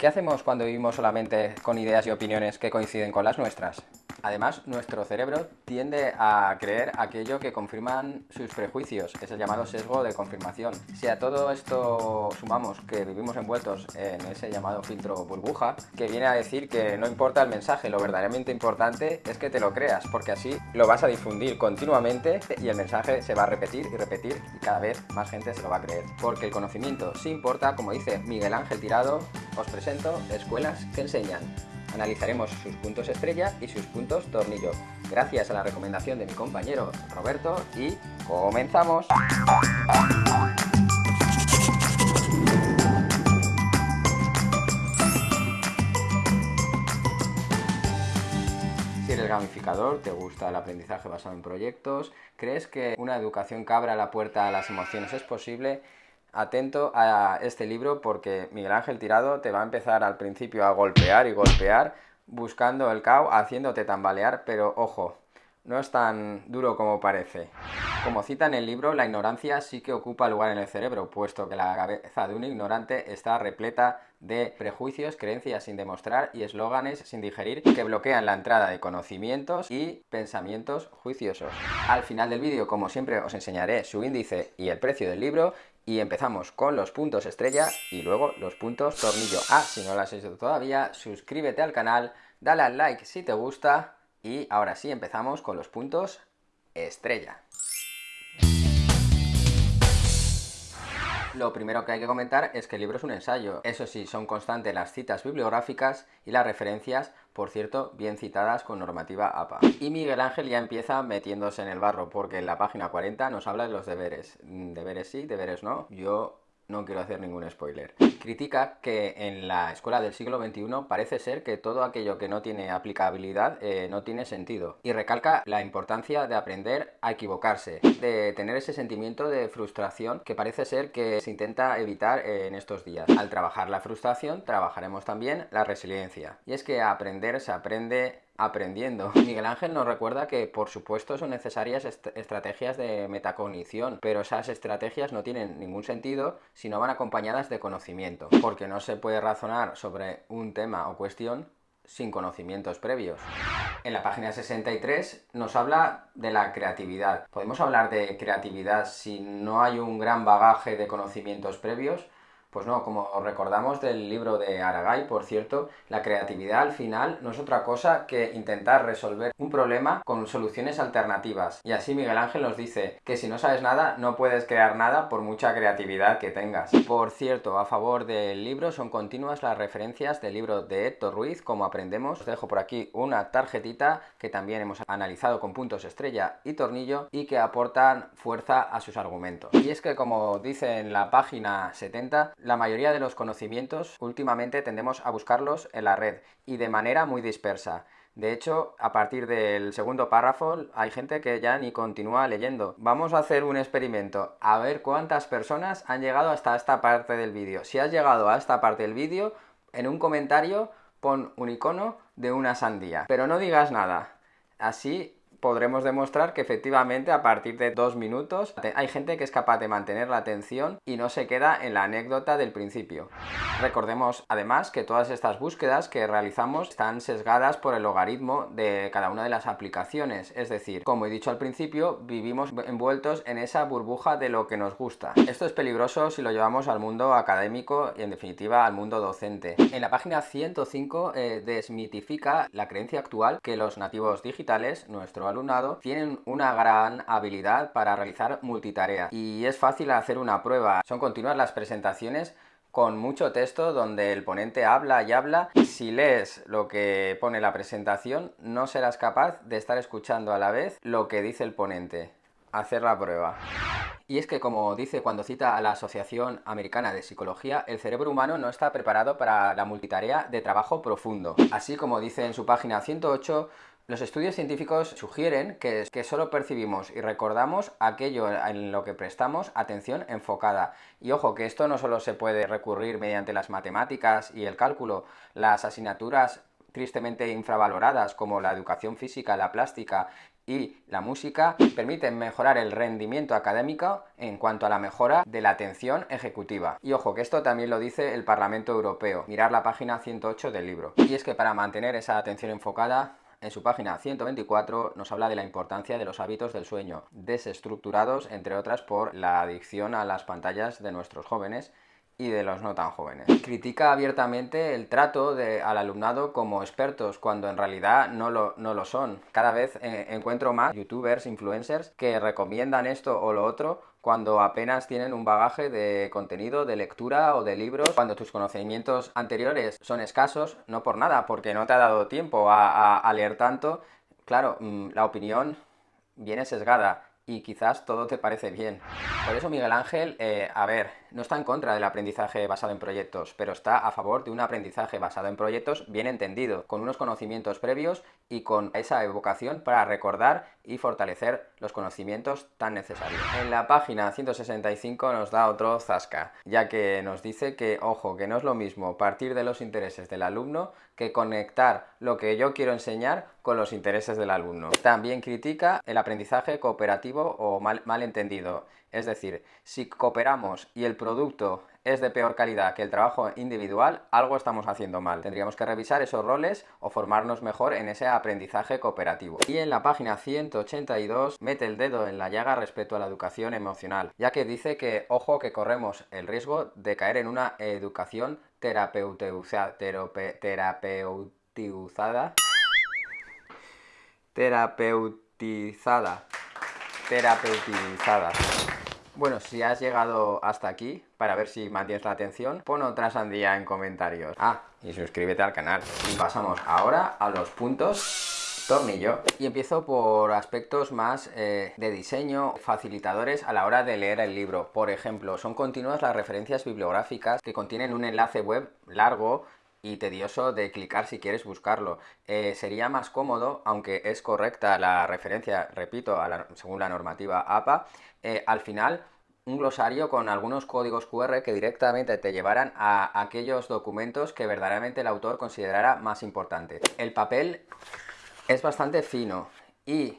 ¿Qué hacemos cuando vivimos solamente con ideas y opiniones que coinciden con las nuestras? Además, nuestro cerebro tiende a creer aquello que confirman sus prejuicios, es el llamado sesgo de confirmación. Si a todo esto sumamos que vivimos envueltos en ese llamado filtro burbuja, que viene a decir que no importa el mensaje, lo verdaderamente importante es que te lo creas, porque así lo vas a difundir continuamente y el mensaje se va a repetir y repetir y cada vez más gente se lo va a creer. Porque el conocimiento sí importa, como dice Miguel Ángel Tirado, os presento escuelas que enseñan. Analizaremos sus puntos estrella y sus puntos tornillo, gracias a la recomendación de mi compañero Roberto y ¡comenzamos! Si eres gamificador, te gusta el aprendizaje basado en proyectos, crees que una educación que abra la puerta a las emociones es posible, atento a este libro porque Miguel Ángel Tirado te va a empezar al principio a golpear y golpear buscando el caos, haciéndote tambalear, pero ojo, no es tan duro como parece. Como cita en el libro, la ignorancia sí que ocupa lugar en el cerebro, puesto que la cabeza de un ignorante está repleta de prejuicios, creencias sin demostrar y eslóganes sin digerir que bloquean la entrada de conocimientos y pensamientos juiciosos. Al final del vídeo, como siempre, os enseñaré su índice y el precio del libro y empezamos con los puntos estrella y luego los puntos tornillo. Ah, si no lo has hecho todavía, suscríbete al canal, dale al like si te gusta y ahora sí empezamos con los puntos estrella. Lo primero que hay que comentar es que el libro es un ensayo. Eso sí, son constantes las citas bibliográficas y las referencias, por cierto, bien citadas con normativa APA. Y Miguel Ángel ya empieza metiéndose en el barro, porque en la página 40 nos habla de los deberes. Deberes sí, deberes no. Yo no quiero hacer ningún spoiler. Critica que en la escuela del siglo XXI parece ser que todo aquello que no tiene aplicabilidad eh, no tiene sentido. Y recalca la importancia de aprender a equivocarse, de tener ese sentimiento de frustración que parece ser que se intenta evitar en estos días. Al trabajar la frustración, trabajaremos también la resiliencia. Y es que aprender se aprende aprendiendo. Miguel Ángel nos recuerda que por supuesto son necesarias estrategias de metacognición, pero esas estrategias no tienen ningún sentido si no van acompañadas de conocimiento, porque no se puede razonar sobre un tema o cuestión sin conocimientos previos. En la página 63 nos habla de la creatividad. ¿Podemos hablar de creatividad si no hay un gran bagaje de conocimientos previos? Pues no, como recordamos del libro de Aragay, por cierto, la creatividad al final no es otra cosa que intentar resolver un problema con soluciones alternativas. Y así Miguel Ángel nos dice que si no sabes nada, no puedes crear nada por mucha creatividad que tengas. Por cierto, a favor del libro son continuas las referencias del libro de Héctor Ruiz, como aprendemos. Os dejo por aquí una tarjetita que también hemos analizado con puntos estrella y tornillo y que aportan fuerza a sus argumentos. Y es que como dice en la página 70, la mayoría de los conocimientos últimamente tendemos a buscarlos en la red y de manera muy dispersa. De hecho, a partir del segundo párrafo hay gente que ya ni continúa leyendo. Vamos a hacer un experimento, a ver cuántas personas han llegado hasta esta parte del vídeo. Si has llegado a esta parte del vídeo, en un comentario pon un icono de una sandía. Pero no digas nada. Así podremos demostrar que efectivamente a partir de dos minutos hay gente que es capaz de mantener la atención y no se queda en la anécdota del principio. Recordemos además que todas estas búsquedas que realizamos están sesgadas por el logaritmo de cada una de las aplicaciones, es decir, como he dicho al principio, vivimos envueltos en esa burbuja de lo que nos gusta. Esto es peligroso si lo llevamos al mundo académico y en definitiva al mundo docente. En la página 105 eh, desmitifica la creencia actual que los nativos digitales, nuestro alumnado tienen una gran habilidad para realizar multitarea y es fácil hacer una prueba. Son continuas las presentaciones con mucho texto donde el ponente habla y habla. Si lees lo que pone la presentación, no serás capaz de estar escuchando a la vez lo que dice el ponente. Hacer la prueba. Y es que, como dice cuando cita a la Asociación Americana de Psicología, el cerebro humano no está preparado para la multitarea de trabajo profundo. Así como dice en su página 108, los estudios científicos sugieren que, solo percibimos y recordamos aquello en lo que prestamos atención enfocada. Y ojo, que esto no solo se puede recurrir mediante las matemáticas y el cálculo, las asignaturas tristemente infravaloradas como la educación física, la plástica y la música permiten mejorar el rendimiento académico en cuanto a la mejora de la atención ejecutiva. Y ojo, que esto también lo dice el Parlamento Europeo. Mirar la página 108 del libro. Y es que para mantener esa atención enfocada en su página 124 nos habla de la importancia de los hábitos del sueño, desestructurados entre otras por la adicción a las pantallas de nuestros jóvenes y de los no tan jóvenes. Critica abiertamente el trato de, al alumnado como expertos cuando en realidad no lo, no lo son. Cada vez eh, encuentro más youtubers, influencers que recomiendan esto o lo otro cuando apenas tienen un bagaje de contenido, de lectura o de libros, cuando tus conocimientos anteriores son escasos, no por nada, porque no te ha dado tiempo a, leer tanto, claro, mm, la opinión viene sesgada y quizás todo te parece bien. Por eso Miguel Ángel, eh, a ver, no está en contra del aprendizaje basado en proyectos, pero está a favor de un aprendizaje basado en proyectos bien entendido, con unos conocimientos previos y con esa evocación para recordar y fortalecer los conocimientos tan necesarios. En la página 165 nos da otro zasca, ya que nos dice que, ojo, que no es lo mismo partir de los intereses del alumno que conectar lo que yo quiero enseñar con los intereses del alumno. También critica el aprendizaje cooperativo o mal, malentendido es decir, si cooperamos y el producto es de peor calidad que el trabajo individual, algo estamos haciendo mal. Tendríamos que revisar esos roles o formarnos mejor en ese aprendizaje cooperativo. Y en la página 182 mete el dedo en la llaga respecto a la educación emocional, ya que dice que, ojo, que corremos el riesgo de caer en una educación terapeutizada, terapeutizada, terapeutizada. Bueno, si has llegado hasta aquí, para ver si mantienes la atención, pon otra sandía en comentarios. Ah, y suscríbete al canal. Y pasamos ahora a los puntos tornillo. Y empiezo por aspectos más eh, de diseño, facilitadores a la hora de leer el libro. Por ejemplo, son continuas las referencias bibliográficas que contienen un enlace web largo y tedioso de clicar si quieres buscarlo. Eh, sería más cómodo, aunque es correcta la referencia, repito, según la normativa APA, eh, al final un glosario con algunos códigos QR que directamente te llevaran a aquellos documentos que verdaderamente el autor considerara más importantes. El papel es bastante fino y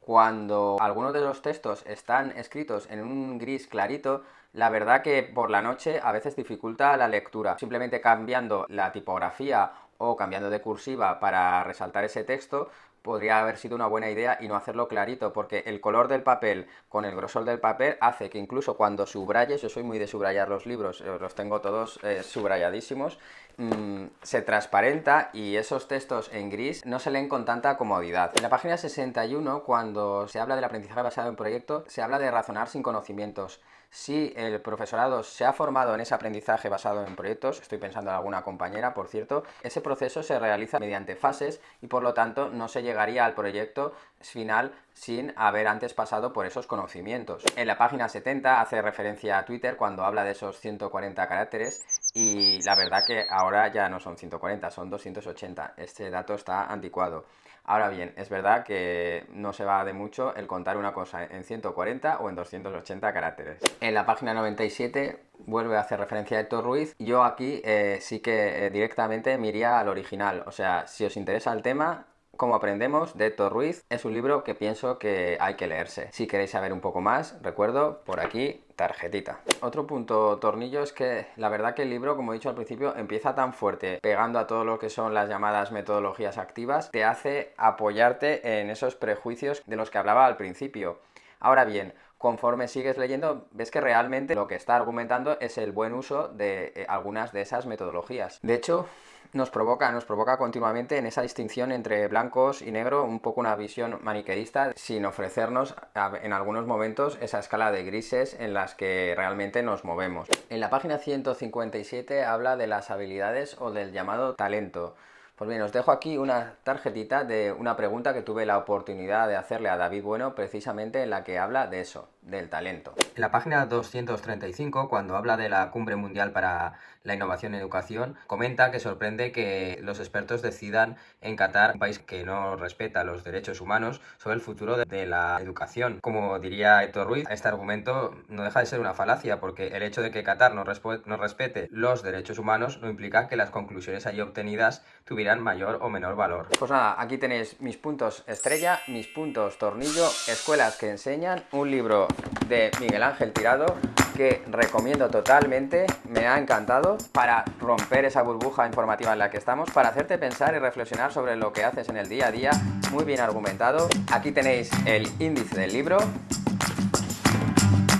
cuando algunos de los textos están escritos en un gris clarito, la verdad que por la noche a veces dificulta la lectura. Simplemente cambiando la tipografía o cambiando de cursiva para resaltar ese texto, podría haber sido una buena idea y no hacerlo clarito, porque el color del papel con el grosor del papel hace que incluso cuando subrayes, yo soy muy de subrayar los libros, eh, los tengo todos eh, subrayadísimos, mm, se transparenta y esos textos en gris no se leen con tanta comodidad. En la página 61, cuando se habla del aprendizaje basado en proyecto, se habla de razonar sin conocimientos si el profesorado se ha formado en ese aprendizaje basado en proyectos, estoy pensando en alguna compañera, por cierto, ese proceso se realiza mediante fases y por lo tanto no se llegaría al proyecto final sin haber antes pasado por esos conocimientos. En la página 70 hace referencia a Twitter cuando habla de esos 140 caracteres y la verdad que ahora ya no son 140, son 280. Este dato está anticuado. Ahora bien, es verdad que no se va de mucho el contar una cosa en 140 o en 280 caracteres. En la página 97 vuelve a hacer referencia a Héctor Ruiz. Yo aquí eh, sí que eh, directamente me iría al original. O sea, si os interesa el tema, como aprendemos de Héctor Ruiz es un libro que pienso que hay que leerse. Si queréis saber un poco más, recuerdo por aquí tarjetita. Otro punto tornillo es que la verdad que el libro, como he dicho al principio, empieza tan fuerte, pegando a todo lo que son las llamadas metodologías activas, te hace apoyarte en esos prejuicios de los que hablaba al principio. Ahora bien, conforme sigues leyendo, ves que realmente lo que está argumentando es el buen uso de eh, algunas de esas metodologías. De hecho, nos provoca, nos provoca continuamente en esa distinción entre blancos y negro, un poco una visión maniqueísta, sin ofrecernos en algunos momentos esa escala de grises en las que realmente nos movemos. En la página 157 habla de las habilidades o del llamado talento. Pues bien, os dejo aquí una tarjetita de una pregunta que tuve la oportunidad de hacerle a David Bueno precisamente en la que habla de eso. Del talento. En la página 235, cuando habla de la Cumbre Mundial para la Innovación en Educación, comenta que sorprende que los expertos decidan en Qatar, un país que no respeta los derechos humanos, sobre el futuro de la educación. Como diría Héctor Ruiz, este argumento no deja de ser una falacia, porque el hecho de que Qatar no, no respete los derechos humanos no implica que las conclusiones allí obtenidas tuvieran mayor o menor valor. Pues nada, aquí tenéis mis puntos estrella, mis puntos tornillo, escuelas que enseñan, un libro de Miguel Ángel Tirado que recomiendo totalmente, me ha encantado para romper esa burbuja informativa en la que estamos, para hacerte pensar y reflexionar sobre lo que haces en el día a día, muy bien argumentado. Aquí tenéis el índice del libro,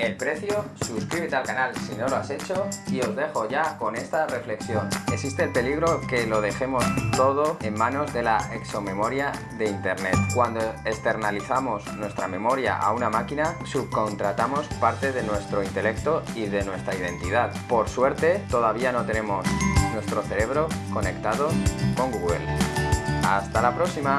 el precio, suscríbete al canal si no lo has hecho y os dejo ya con esta reflexión. Existe el peligro que lo dejemos todo en manos de la exomemoria de Internet. Cuando externalizamos nuestra memoria a una máquina, subcontratamos parte de nuestro intelecto y de nuestra identidad. Por suerte, todavía no tenemos nuestro cerebro conectado con Google. ¡Hasta la próxima!